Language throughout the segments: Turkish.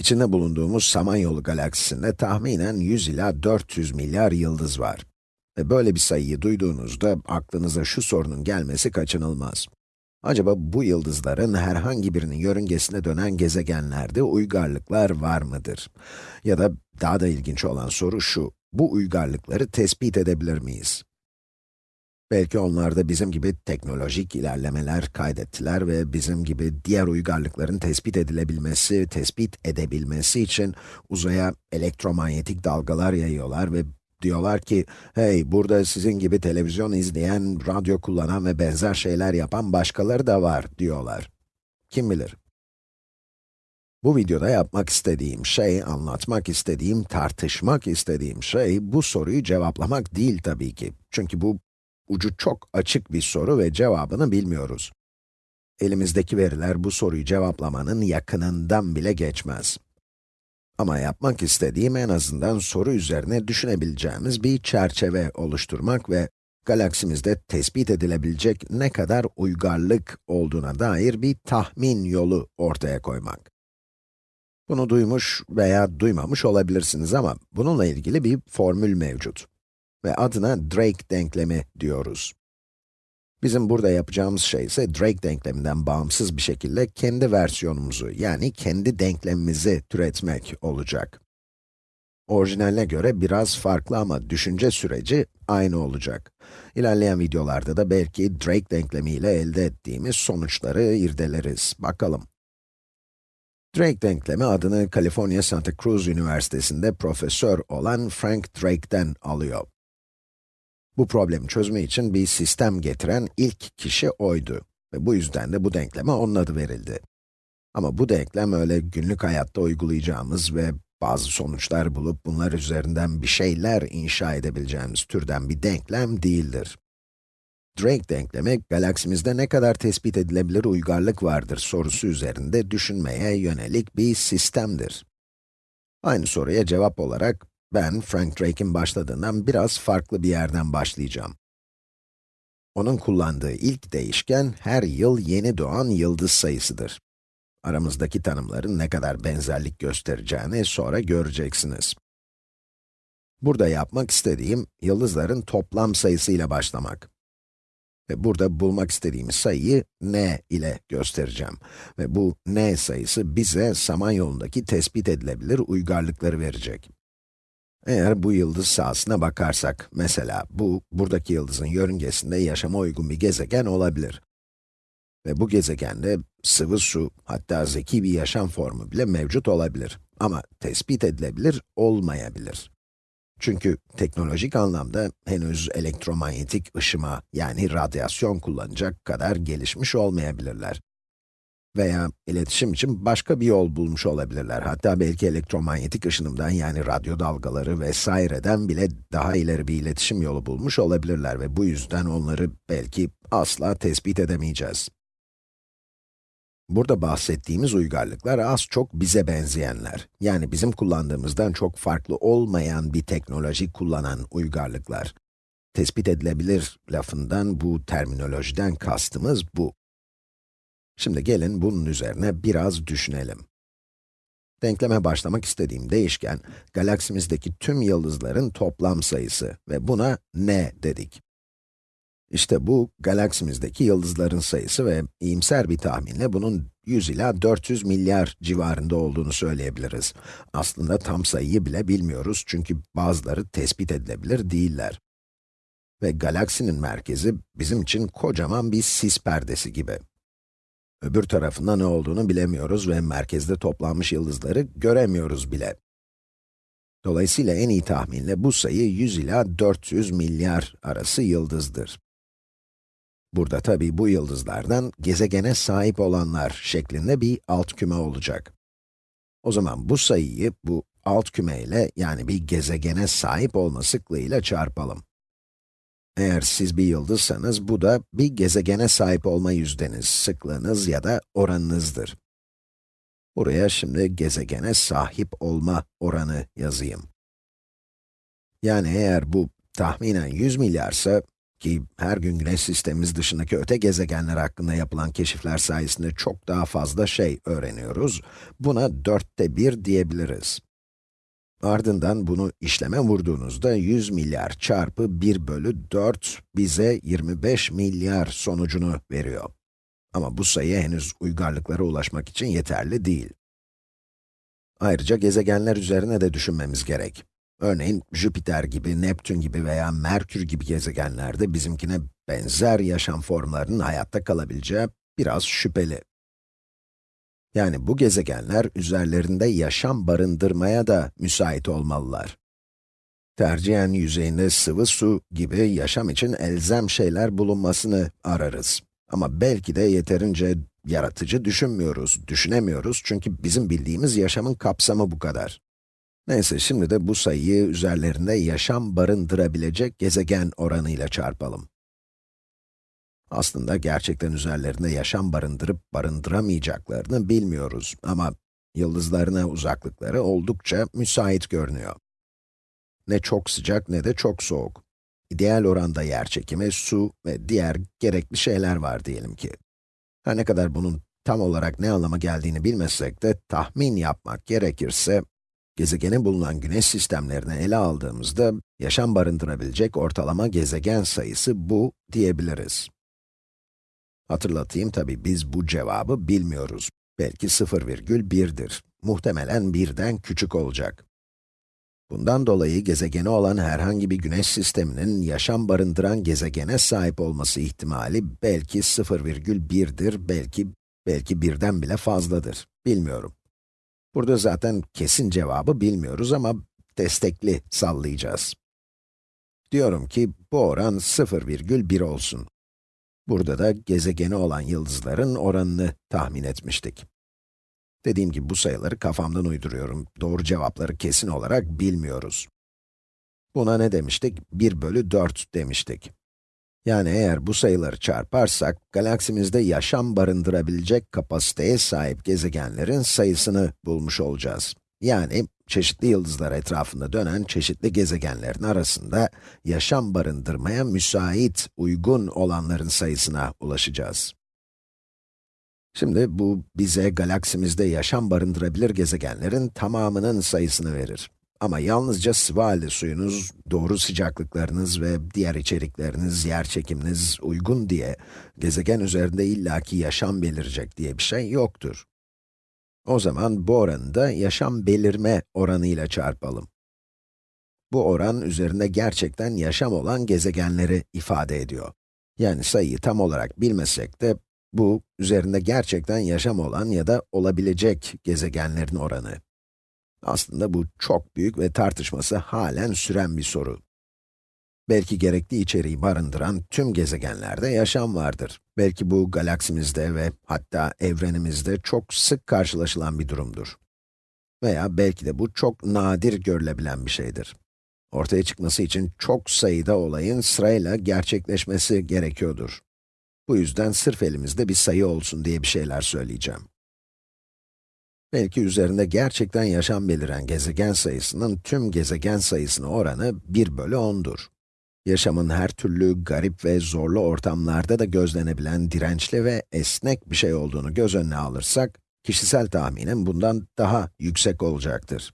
İçinde bulunduğumuz Samanyolu galaksisinde tahminen 100 ila 400 milyar yıldız var. Ve böyle bir sayıyı duyduğunuzda aklınıza şu sorunun gelmesi kaçınılmaz. Acaba bu yıldızların herhangi birinin yörüngesine dönen gezegenlerde uygarlıklar var mıdır? Ya da daha da ilginç olan soru şu, bu uygarlıkları tespit edebilir miyiz? Belki onlar da bizim gibi teknolojik ilerlemeler kaydettiler ve bizim gibi diğer uygarlıkların tespit edilebilmesi, tespit edebilmesi için uzaya elektromanyetik dalgalar yayıyorlar ve diyorlar ki, hey burada sizin gibi televizyon izleyen, radyo kullanan ve benzer şeyler yapan başkaları da var diyorlar. Kim bilir? Bu videoda yapmak istediğim şey, anlatmak istediğim, tartışmak istediğim şey, bu soruyu cevaplamak değil tabii ki. Çünkü bu ucu çok açık bir soru ve cevabını bilmiyoruz. Elimizdeki veriler bu soruyu cevaplamanın yakınından bile geçmez. Ama yapmak istediğim en azından soru üzerine düşünebileceğimiz bir çerçeve oluşturmak ve galaksimizde tespit edilebilecek ne kadar uygarlık olduğuna dair bir tahmin yolu ortaya koymak. Bunu duymuş veya duymamış olabilirsiniz ama bununla ilgili bir formül mevcut ve adına Drake denklemi diyoruz. Bizim burada yapacağımız şey ise Drake denkleminden bağımsız bir şekilde kendi versiyonumuzu, yani kendi denklemimizi türetmek olacak. Orijinaline göre biraz farklı ama düşünce süreci aynı olacak. İlerleyen videolarda da belki Drake denklemi ile elde ettiğimiz sonuçları irdeleriz. Bakalım. Drake denklemi adını Kaliforniya Santa Cruz Üniversitesi'nde profesör olan Frank Drake'den alıyor. Bu problemi çözme için bir sistem getiren ilk kişi oydu. Ve bu yüzden de bu denkleme onun adı verildi. Ama bu denklem öyle günlük hayatta uygulayacağımız ve bazı sonuçlar bulup bunlar üzerinden bir şeyler inşa edebileceğimiz türden bir denklem değildir. Drake denklemi, galaksimizde ne kadar tespit edilebilir uygarlık vardır sorusu üzerinde düşünmeye yönelik bir sistemdir. Aynı soruya cevap olarak, ben, Frank Drake'in başladığından biraz farklı bir yerden başlayacağım. Onun kullandığı ilk değişken, her yıl yeni doğan yıldız sayısıdır. Aramızdaki tanımların ne kadar benzerlik göstereceğini sonra göreceksiniz. Burada yapmak istediğim, yıldızların toplam sayısıyla başlamak. Ve burada bulmak istediğimiz sayıyı n ile göstereceğim. Ve bu n sayısı bize Samanyolu'ndaki tespit edilebilir uygarlıkları verecek. Eğer bu yıldız sahasına bakarsak, mesela bu, buradaki yıldızın yörüngesinde yaşama uygun bir gezegen olabilir. Ve bu gezegende sıvı su, hatta zeki bir yaşam formu bile mevcut olabilir. Ama tespit edilebilir, olmayabilir. Çünkü teknolojik anlamda henüz elektromanyetik ışıma, yani radyasyon kullanacak kadar gelişmiş olmayabilirler. Veya iletişim için başka bir yol bulmuş olabilirler. Hatta belki elektromanyetik ışınımdan yani radyo dalgaları vesaireden bile daha ileri bir iletişim yolu bulmuş olabilirler ve bu yüzden onları belki asla tespit edemeyeceğiz. Burada bahsettiğimiz uygarlıklar az çok bize benzeyenler. Yani bizim kullandığımızdan çok farklı olmayan bir teknoloji kullanan uygarlıklar. Tespit edilebilir lafından, bu terminolojiden kastımız bu. Şimdi gelin bunun üzerine biraz düşünelim. Denkleme başlamak istediğim değişken, galaksimizdeki tüm yıldızların toplam sayısı ve buna n dedik. İşte bu, galaksimizdeki yıldızların sayısı ve iyimser bir tahminle bunun 100 ila 400 milyar civarında olduğunu söyleyebiliriz. Aslında tam sayıyı bile bilmiyoruz çünkü bazıları tespit edilebilir değiller. Ve galaksinin merkezi bizim için kocaman bir sis perdesi gibi. Öbür tarafında ne olduğunu bilemiyoruz ve merkezde toplanmış yıldızları göremiyoruz bile. Dolayısıyla en iyi tahminle bu sayı 100 ila 400 milyar arası yıldızdır. Burada tabi bu yıldızlardan gezegene sahip olanlar şeklinde bir alt küme olacak. O zaman bu sayıyı bu alt küme ile yani bir gezegene sahip olma sıklığıyla çarpalım. Eğer siz bir yıldızsanız, bu da bir gezegene sahip olma yüzdeniz, sıklığınız ya da oranınızdır. Buraya şimdi gezegene sahip olma oranı yazayım. Yani eğer bu tahminen 100 milyarsa, ki her gün güneş sistemimiz dışındaki öte gezegenler hakkında yapılan keşifler sayesinde çok daha fazla şey öğreniyoruz. Buna dörtte bir diyebiliriz. Ardından bunu işleme vurduğunuzda 100 milyar çarpı 1 bölü 4 bize 25 milyar sonucunu veriyor. Ama bu sayı henüz uygarlıklara ulaşmak için yeterli değil. Ayrıca gezegenler üzerine de düşünmemiz gerek. Örneğin Jüpiter gibi, Neptün gibi veya Merkür gibi gezegenlerde bizimkine benzer yaşam formlarının hayatta kalabileceği biraz şüpheli. Yani bu gezegenler üzerlerinde yaşam barındırmaya da müsait olmalılar. Tercihen yüzeyinde sıvı su gibi yaşam için elzem şeyler bulunmasını ararız. Ama belki de yeterince yaratıcı düşünmüyoruz, düşünemiyoruz çünkü bizim bildiğimiz yaşamın kapsamı bu kadar. Neyse, şimdi de bu sayıyı üzerlerinde yaşam barındırabilecek gezegen oranıyla çarpalım. Aslında gerçekten üzerlerinde yaşam barındırıp barındıramayacaklarını bilmiyoruz ama yıldızlarına uzaklıkları oldukça müsait görünüyor. Ne çok sıcak ne de çok soğuk. İdeal oranda yer çekimi, su ve diğer gerekli şeyler var diyelim ki. Her ne kadar bunun tam olarak ne anlama geldiğini bilmesek de tahmin yapmak gerekirse, gezegenin bulunan güneş sistemlerini ele aldığımızda, yaşam barındırabilecek ortalama gezegen sayısı bu diyebiliriz. Hatırlatayım tabi biz bu cevabı bilmiyoruz. Belki 0,1'dir. Muhtemelen birden küçük olacak. Bundan dolayı gezegeni olan herhangi bir güneş sisteminin yaşam barındıran gezegene sahip olması ihtimali belki 0,1'dir, belki belki birden bile fazladır. Bilmiyorum. Burada zaten kesin cevabı bilmiyoruz ama destekli sallayacağız. Diyorum ki bu oran 0,1 olsun. Burada da gezegeni olan yıldızların oranını tahmin etmiştik. Dediğim gibi bu sayıları kafamdan uyduruyorum. Doğru cevapları kesin olarak bilmiyoruz. Buna ne demiştik? 1 bölü 4 demiştik. Yani eğer bu sayıları çarparsak, galaksimizde yaşam barındırabilecek kapasiteye sahip gezegenlerin sayısını bulmuş olacağız. Yani, çeşitli yıldızlar etrafında dönen çeşitli gezegenlerin arasında yaşam barındırmaya müsait, uygun olanların sayısına ulaşacağız. Şimdi bu bize galaksimizde yaşam barındırabilir gezegenlerin tamamının sayısını verir. Ama yalnızca sıvı halde suyunuz, doğru sıcaklıklarınız ve diğer içerikleriniz, yer çekiminiz uygun diye gezegen üzerinde illaki yaşam belirecek diye bir şey yoktur. O zaman bu oranı da yaşam belirme oranıyla çarpalım. Bu oran üzerinde gerçekten yaşam olan gezegenleri ifade ediyor. Yani sayıyı tam olarak bilmesek de bu, üzerinde gerçekten yaşam olan ya da olabilecek gezegenlerin oranı. Aslında bu çok büyük ve tartışması halen süren bir soru. Belki gerekli içeriği barındıran tüm gezegenlerde yaşam vardır. Belki bu galaksimizde ve hatta evrenimizde çok sık karşılaşılan bir durumdur. Veya belki de bu çok nadir görülebilen bir şeydir. Ortaya çıkması için çok sayıda olayın sırayla gerçekleşmesi gerekiyordur. Bu yüzden sırf elimizde bir sayı olsun diye bir şeyler söyleyeceğim. Belki üzerinde gerçekten yaşam beliren gezegen sayısının tüm gezegen sayısına oranı 1 bölü 10'dur. Yaşamın her türlü garip ve zorlu ortamlarda da gözlenebilen dirençli ve esnek bir şey olduğunu göz önüne alırsak, kişisel tahminim bundan daha yüksek olacaktır.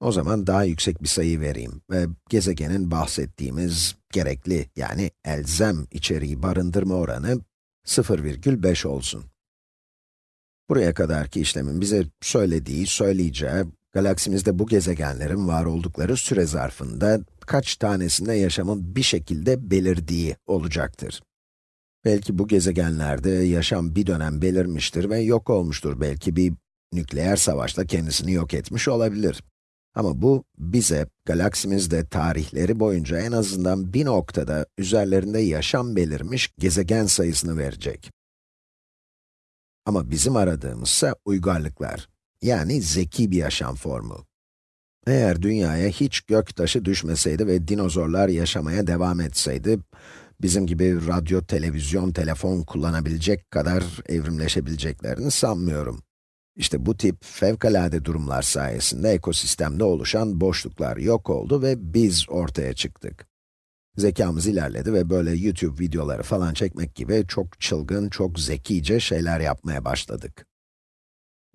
O zaman daha yüksek bir sayı vereyim ve gezegenin bahsettiğimiz gerekli yani elzem içeriği barındırma oranı 0,5 olsun. Buraya kadarki işlemin bize söylediği, söyleyeceği, galaksimizde bu gezegenlerin var oldukları süre zarfında kaç tanesinde yaşamın bir şekilde belirdiği olacaktır. Belki bu gezegenlerde yaşam bir dönem belirmiştir ve yok olmuştur. Belki bir nükleer savaşla kendisini yok etmiş olabilir. Ama bu, bize galaksimizde tarihleri boyunca en azından bir noktada üzerlerinde yaşam belirmiş gezegen sayısını verecek. Ama bizim aradığımızsa uygarlıklar, yani zeki bir yaşam formu. Eğer dünyaya hiç gök taşı düşmeseydi ve dinozorlar yaşamaya devam etseydi, bizim gibi radyo, televizyon, telefon kullanabilecek kadar evrimleşebileceklerini sanmıyorum. İşte bu tip fevkalade durumlar sayesinde ekosistemde oluşan boşluklar yok oldu ve biz ortaya çıktık. Zekamız ilerledi ve böyle YouTube videoları falan çekmek gibi çok çılgın, çok zekice şeyler yapmaya başladık.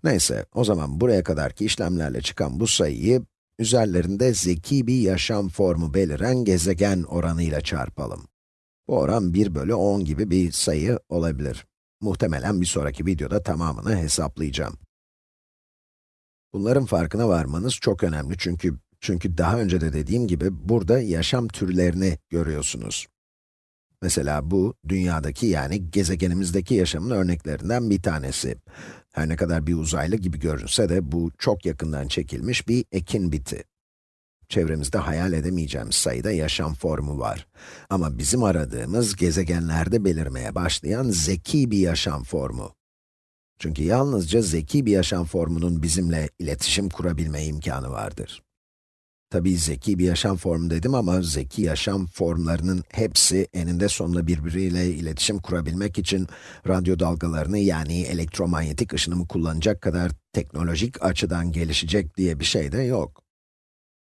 Neyse, o zaman buraya kadarki işlemlerle çıkan bu sayıyı, üzerlerinde zeki bir yaşam formu beliren gezegen oranıyla çarpalım. Bu oran 1 bölü 10 gibi bir sayı olabilir. Muhtemelen bir sonraki videoda tamamını hesaplayacağım. Bunların farkına varmanız çok önemli çünkü çünkü daha önce de dediğim gibi burada yaşam türlerini görüyorsunuz. Mesela bu, dünyadaki yani gezegenimizdeki yaşamın örneklerinden bir tanesi. Her ne kadar bir uzaylı gibi görünse de bu çok yakından çekilmiş bir ekin biti. Çevremizde hayal edemeyeceğimiz sayıda yaşam formu var. Ama bizim aradığımız gezegenlerde belirmeye başlayan zeki bir yaşam formu. Çünkü yalnızca zeki bir yaşam formunun bizimle iletişim kurabilme imkanı vardır. Tabii zeki bir yaşam formu dedim ama zeki yaşam formlarının hepsi eninde sonunda birbiriyle iletişim kurabilmek için radyo dalgalarını yani elektromanyetik ışınımı kullanacak kadar teknolojik açıdan gelişecek diye bir şey de yok.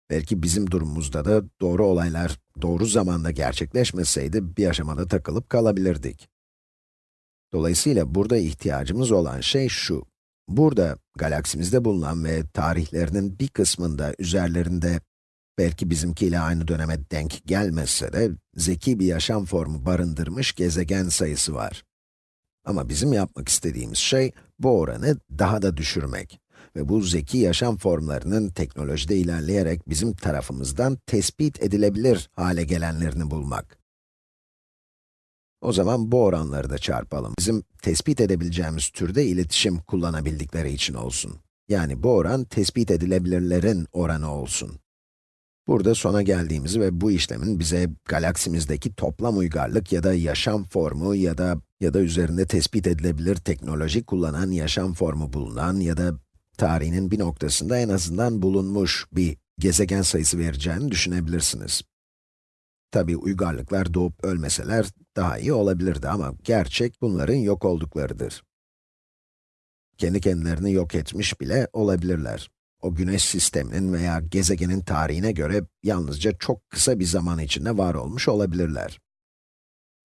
Belki bizim durumumuzda da doğru olaylar doğru zamanda gerçekleşmeseydi bir aşamada takılıp kalabilirdik. Dolayısıyla burada ihtiyacımız olan şey şu. Burada, galaksimizde bulunan ve tarihlerinin bir kısmında üzerlerinde belki bizimkiyle aynı döneme denk gelmese de zeki bir yaşam formu barındırmış gezegen sayısı var. Ama bizim yapmak istediğimiz şey bu oranı daha da düşürmek ve bu zeki yaşam formlarının teknolojide ilerleyerek bizim tarafımızdan tespit edilebilir hale gelenlerini bulmak. O zaman bu oranları da çarpalım. Bizim tespit edebileceğimiz türde iletişim kullanabildikleri için olsun. Yani bu oran tespit edilebilirlerin oranı olsun. Burada sona geldiğimizi ve bu işlemin bize galaksimizdeki toplam uygarlık ya da yaşam formu ya da ya da üzerinde tespit edilebilir teknoloji kullanan yaşam formu bulunan ya da tarihinin bir noktasında en azından bulunmuş bir gezegen sayısı vereceğini düşünebilirsiniz. Tabi uygarlıklar doğup ölmeseler daha iyi olabilirdi ama gerçek bunların yok olduklarıdır. Kendi kendilerini yok etmiş bile olabilirler. O güneş sisteminin veya gezegenin tarihine göre yalnızca çok kısa bir zaman içinde var olmuş olabilirler.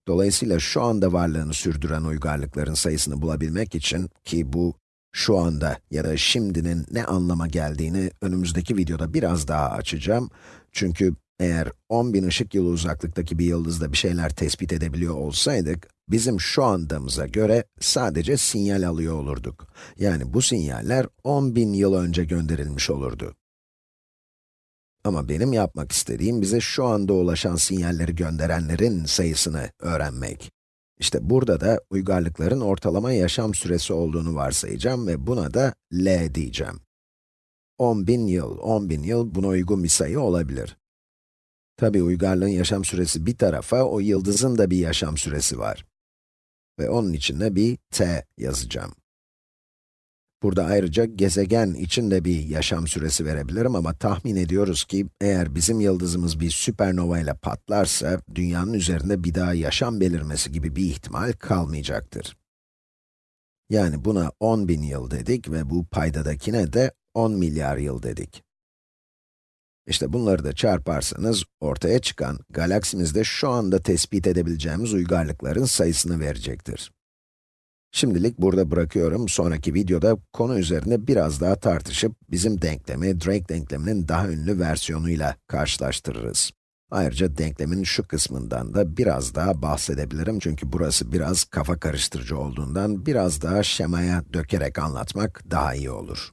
Dolayısıyla şu anda varlığını sürdüren uygarlıkların sayısını bulabilmek için, ki bu şu anda ya da şimdinin ne anlama geldiğini önümüzdeki videoda biraz daha açacağım. Çünkü eğer 10.000 ışık yılı uzaklıktaki bir yıldızda bir şeyler tespit edebiliyor olsaydık, bizim şu andamıza göre sadece sinyal alıyor olurduk. Yani bu sinyaller 10.000 yıl önce gönderilmiş olurdu. Ama benim yapmak istediğim bize şu anda ulaşan sinyalleri gönderenlerin sayısını öğrenmek. İşte burada da uygarlıkların ortalama yaşam süresi olduğunu varsayacağım ve buna da L diyeceğim. 10.000 yıl, 10.000 yıl buna uygun bir sayı olabilir. Tabi uygarlığın yaşam süresi bir tarafa, o yıldızın da bir yaşam süresi var. Ve onun içinde bir t yazacağım. Burada ayrıca gezegen için de bir yaşam süresi verebilirim ama tahmin ediyoruz ki eğer bizim yıldızımız bir süpernova ile patlarsa, dünyanın üzerinde bir daha yaşam belirmesi gibi bir ihtimal kalmayacaktır. Yani buna 10 bin yıl dedik ve bu paydadakine de 10 milyar yıl dedik. İşte bunları da çarparsanız, ortaya çıkan galaksimizde şu anda tespit edebileceğimiz uygarlıkların sayısını verecektir. Şimdilik burada bırakıyorum, sonraki videoda konu üzerine biraz daha tartışıp, bizim denklemi, Drake denkleminin daha ünlü versiyonuyla karşılaştırırız. Ayrıca denklemin şu kısmından da biraz daha bahsedebilirim çünkü burası biraz kafa karıştırıcı olduğundan biraz daha şemaya dökerek anlatmak daha iyi olur.